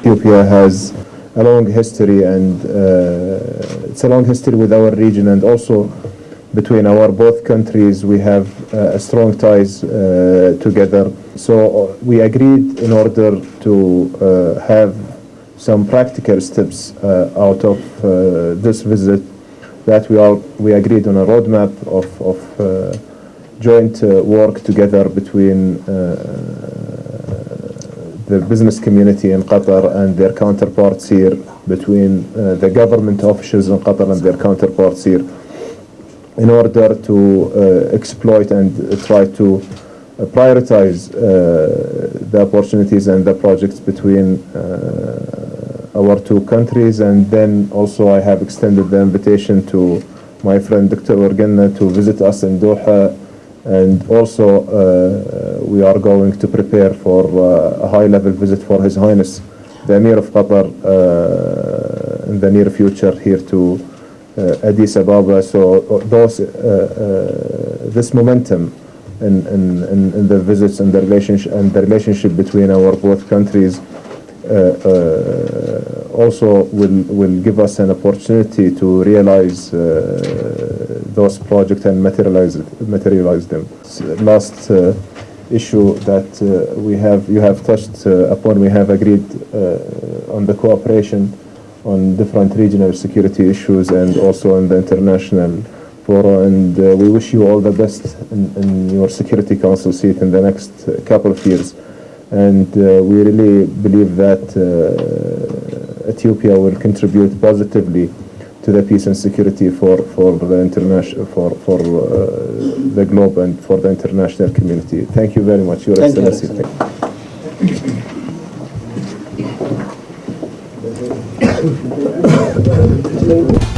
Ethiopia has a long history and uh, it's a long history with our region and also between our both countries we have uh, strong ties uh, together. So uh, we agreed in order to uh, have some practical steps uh, out of this visit that we all we agreed on a roadmap of, of joint work together between the business community in Qatar and their counterparts here, between uh, the government officials in Qatar and their counterparts here, in order to uh, exploit and try to uh, prioritize uh, the opportunities and the projects between our two countries. And then also I have extended the invitation to my friend Dr. Organna to visit us in Doha and also uh, we are going to prepare for uh, a high-level visit for His Highness the Emir of Qatar uh, in the near future here to uh, Addis Ababa. So uh, those, uh, uh, this momentum in, in, in, the visits and the relationship and the relationship between our both countries uh, uh, also will will give us an opportunity to realize uh, those projects and materialize materialize them. Last uh, issue that uh, we have you have touched uh, upon we have agreed uh, on the cooperation on different regional security issues and also on the international forum and uh, we wish you all the best in, in your security council seat in the next couple of years and we really believe that Ethiopia will contribute positively to the peace and security for, for the international for, for uh, the globe and for the international community. Thank you very much, Your Thank you, Excellency. Excellency.